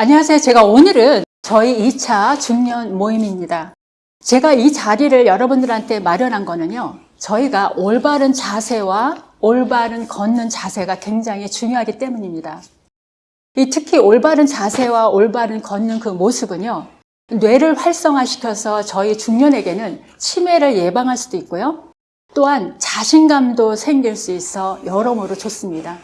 안녕하세요. 제가 오늘은 저희 2차 중년 모임입니다. 제가 이 자리를 여러분들한테 마련한 거는요. 저희가 올바른 자세와 올바른 걷는 자세가 굉장히 중요하기 때문입니다. 이 특히 올바른 자세와 올바른 걷는 그 모습은요. 뇌를 활성화시켜서 저희 중년에게는 치매를 예방할 수도 있고요. 또한 자신감도 생길 수 있어 여러모로 좋습니다.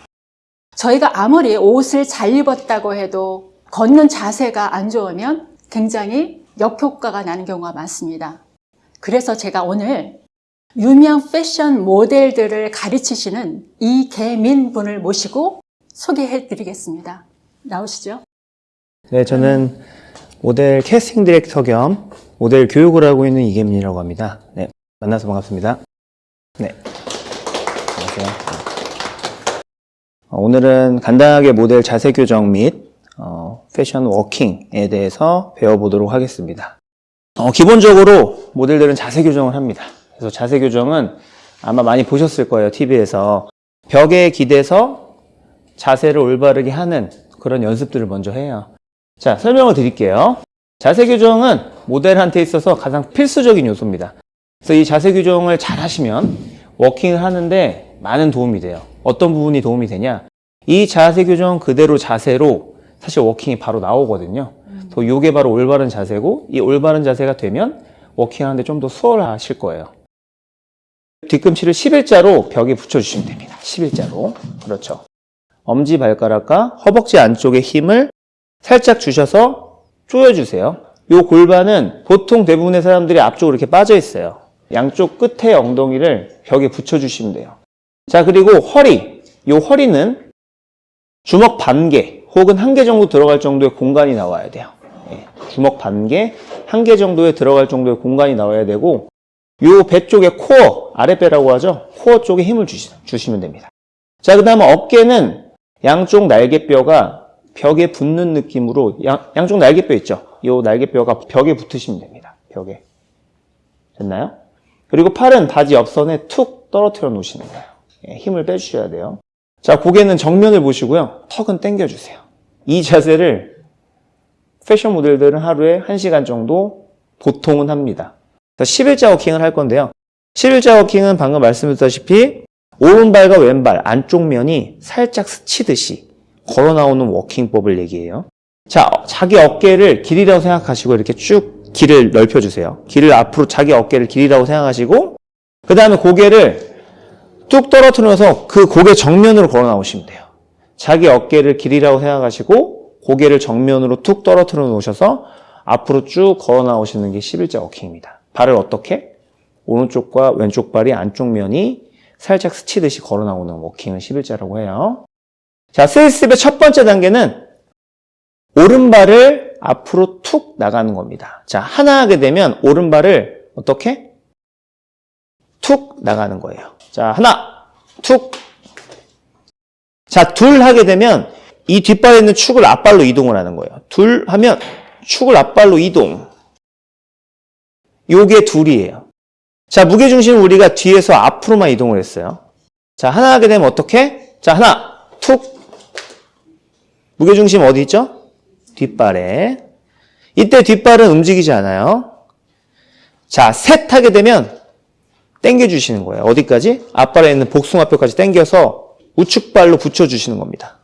저희가 아무리 옷을 잘 입었다고 해도 걷는 자세가 안 좋으면 굉장히 역효과가 나는 경우가 많습니다. 그래서 제가 오늘 유명 패션 모델들을 가르치시는 이계민 분을 모시고 소개해 드리겠습니다. 나오시죠? 네, 저는 모델 캐스팅 디렉터 겸 모델 교육을 하고 있는 이계민이라고 합니다. 네, 만나서 반갑습니다. 네, 안녕하세요. 어, 오늘은 간단하게 모델 자세 교정 및 어, 패션 워킹에 대해서 배워보도록 하겠습니다. 어, 기본적으로 모델들은 자세 교정을 합니다. 그래서 자세 교정은 아마 많이 보셨을 거예요, TV에서. 벽에 기대서 자세를 올바르게 하는 그런 연습들을 먼저 해요. 자, 설명을 드릴게요. 자세 교정은 모델한테 있어서 가장 필수적인 요소입니다. 그래서 이 자세 교정을 잘 하시면 워킹을 하는데 많은 도움이 돼요. 어떤 부분이 도움이 되냐? 이 자세 교정 그대로 자세로 사실 워킹이 바로 나오거든요. 또 이게 바로 올바른 자세고 이 올바른 자세가 되면 워킹하는데 좀 더 수월하실 거예요. 뒤꿈치를 11자로 벽에 붙여주시면 됩니다. 11자로. 그렇죠. 엄지발가락과 허벅지 안쪽에 힘을 살짝 주셔서 조여주세요. 이 골반은 보통 대부분의 사람들이 앞쪽으로 이렇게 빠져 있어요. 양쪽 끝에 엉덩이를 벽에 붙여주시면 돼요. 자, 그리고 허리. 이 허리는 주먹 반개 혹은 한 개 정도 들어갈 정도의 공간이 나와야 돼요. 예, 주먹 반 개, 한 개 정도에 들어갈 정도의 공간이 나와야 되고 요 배 쪽에 코어, 아랫배라고 하죠. 코어 쪽에 힘을 주시, 주시면 됩니다. 자, 그 다음에 어깨는 양쪽 날개뼈가 벽에 붙는 느낌으로 양, 양쪽 날개뼈 있죠? 이 날개뼈가 벽에 붙으시면 됩니다. 벽에. 됐나요? 그리고 팔은 바지 옆선에 툭 떨어뜨려 놓으시는 거예요. 예, 힘을 빼주셔야 돼요. 자, 고개는 정면을 보시고요. 턱은 당겨주세요. 이 자세를 패션 모델들은 하루에 1시간 정도 보통은 합니다. 11자 워킹을 할 건데요. 11자 워킹은 방금 말씀드렸다시피 오른발과 왼발 안쪽 면이 살짝 스치듯이 걸어 나오는 워킹법을 얘기해요. 자, 자기 어깨를 길이라고 생각하시고 이렇게 쭉 길을 넓혀주세요. 길을 앞으로 자기 어깨를 길이라고 생각하시고 그 다음에 고개를 뚝 떨어뜨려서 그 고개 정면으로 걸어 나오시면 돼요. 자기 어깨를 길이라고 생각하시고 고개를 정면으로 툭 떨어뜨려 놓으셔서 앞으로 쭉 걸어 나오시는 게 11자 워킹입니다. 발을 어떻게? 오른쪽과 왼쪽 발이 안쪽 면이 살짝 스치듯이 걸어 나오는 워킹을 11자라고 해요. 자, 세이스텝의 첫 번째 단계는 오른발을 앞으로 툭 나가는 겁니다. 자, 하나 하게 되면 오른발을 어떻게? 툭 나가는 거예요. 자, 하나, 툭. 자, 둘 하게 되면 이 뒷발에 있는 축을 앞발로 이동을 하는 거예요. 둘 하면 축을 앞발로 이동. 요게 둘이에요. 자, 무게중심은 우리가 뒤에서 앞으로만 이동을 했어요. 자, 하나 하게 되면 어떻게? 자, 하나, 툭. 무게중심 어디 있죠? 뒷발에. 이때 뒷발은 움직이지 않아요. 자, 셋 하게 되면 당겨주시는 거예요. 어디까지? 앞발에 있는 복숭아뼈까지 당겨서 우측발로 붙여주시는 겁니다.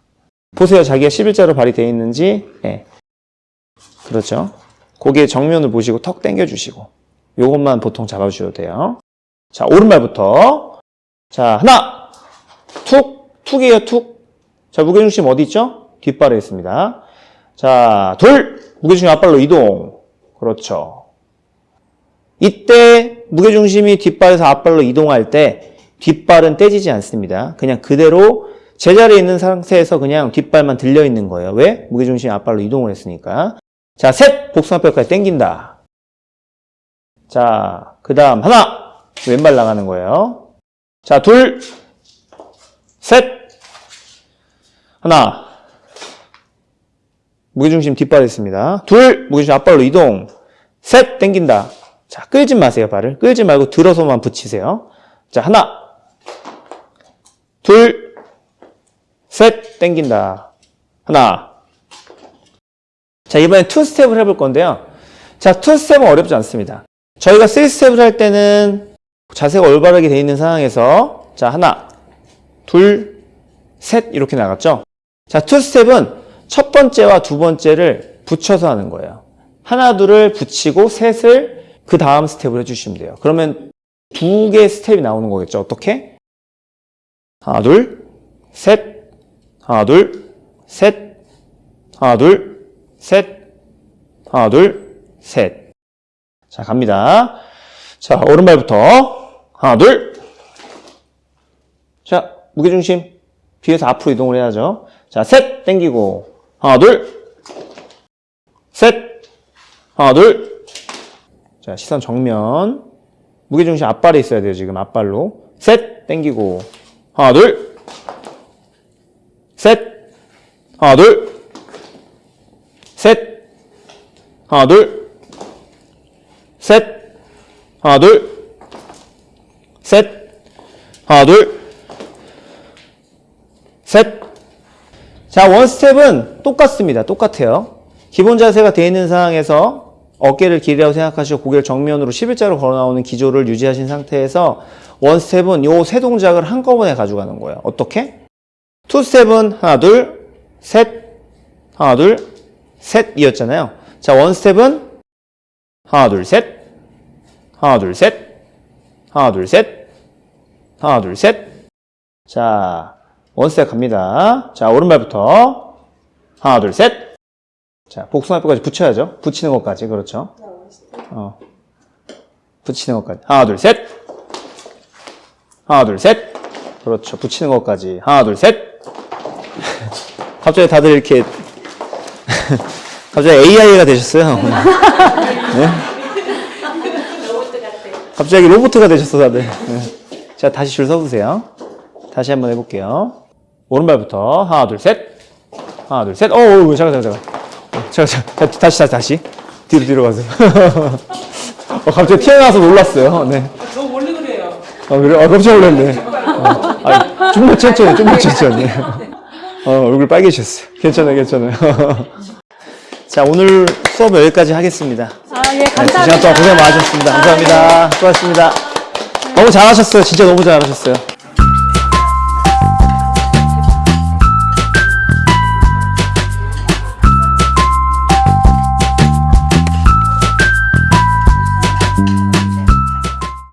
보세요. 자기가 11자로 발이 되어 있는지. 네. 그렇죠. 고개 정면을 보시고 턱 당겨주시고. 요것만 보통 잡아주셔도 돼요. 자, 오른발부터. 자, 하나, 툭, 툭이에요, 툭. 자, 무게중심 어디 있죠? 뒷발에 있습니다. 자, 둘, 무게중심 앞발로 이동. 그렇죠. 이때 무게중심이 뒷발에서 앞발로 이동할 때 뒷발은 떼지지 않습니다. 그냥 그대로 제자리에 있는 상태에서 그냥 뒷발만 들려 있는 거예요. 왜? 무게중심이 앞발로 이동을 했으니까. 자, 셋! 복숭아뼈까지 당긴다. 자, 그 다음 하나! 왼발 나가는 거예요. 자, 둘! 셋! 하나! 무게중심 뒷발에 있습니다. 둘! 무게중심 앞발로 이동. 셋! 당긴다. 자, 끌지 마세요, 발을. 끌지 말고 들어서만 붙이세요. 자, 하나, 둘, 셋, 땡긴다. 하나, 자, 이번엔 two step을 해볼 건데요. 자, two step은 어렵지 않습니다. 저희가 three step을 할 때는 자세가 올바르게 돼 있는 상황에서 자, 하나, 둘, 셋 이렇게 나갔죠. 자, two step은 첫 번째와 두 번째를 붙여서 하는 거예요. 하나, 둘을 붙이고 셋을 그 다음 스텝을 해주시면 돼요. 그러면 두 개의 스텝이 나오는 거겠죠. 어떻게? 하나, 둘, 셋, 하나, 둘, 셋, 하나, 둘, 셋, 하나, 둘, 셋. 자, 갑니다. 자, 오른발부터. 하나, 둘. 자, 무게중심. 뒤에서 앞으로 이동을 해야죠. 자, 셋, 땡기고. 하나, 둘. 셋. 하나, 둘. 자, 시선 정면. 무게중심 앞발에 있어야 돼요, 지금. 앞발로. 셋, 땡기고. 하나, 둘. 셋. 하나, 둘. 셋. 하나, 둘. 셋. 하나, 둘. 셋. 하나, 둘. 셋. 자, one step은 똑같습니다. 똑같아요. 기본 자세가 되어 있는 상황에서 어깨를 길이라고 생각하시고 고개를 정면으로 11자로 걸어 나오는 기조를 유지하신 상태에서 one step은 요 세 동작을 한꺼번에 가져가는 거예요. 어떻게? two step은 하나, 둘, 셋, 하나, 둘, 셋 이었잖아요. 자, one step은 하나, 둘, 셋, 하나, 둘, 셋, 하나, 둘, 셋, 하나, 둘, 셋. 자, 원 스텝 갑니다. 자, 오른발부터 하나, 둘, 셋. 자, 복숭아뼈까지 붙여야죠. 붙이는 것까지. 그렇죠. 어. 붙이는 것까지. 하나, 둘, 셋. 하나, 둘, 셋. 그렇죠. 붙이는 것까지. 하나, 둘, 셋. 갑자기 다들 이렇게 갑자기 AI가 되셨어요. 네? 갑자기 로봇가 되셨어, 다들. 네. 자, 다시 줄 서보세요. 다시 한번 해볼게요. 오른발부터 하나, 둘, 셋. 하나, 둘, 셋. 어, 어, 잠깐, 잠깐, 잠깐. 어, 잠깐, 잠깐. 다시, 다시, 다시. 뒤로, 뒤로 가세요. 어, 갑자기 튀어나와서 놀랐어요. 네. 저 원래 그래요. 아, 그래? 아, 깜짝 놀랐네. 어, 아, 좀만 천천히, 좀만 천천히. 어, 얼굴 빨개지셨어요. 괜찮아요, 괜찮아요. 자, 오늘 수업 여기까지 하겠습니다. 아, 예, 네, 두 감사합니다. 시간 동안 고생 많으셨습니다. 감사합니다. 수고하셨습니다. 너무 잘하셨어요. 진짜 너무 잘하셨어요.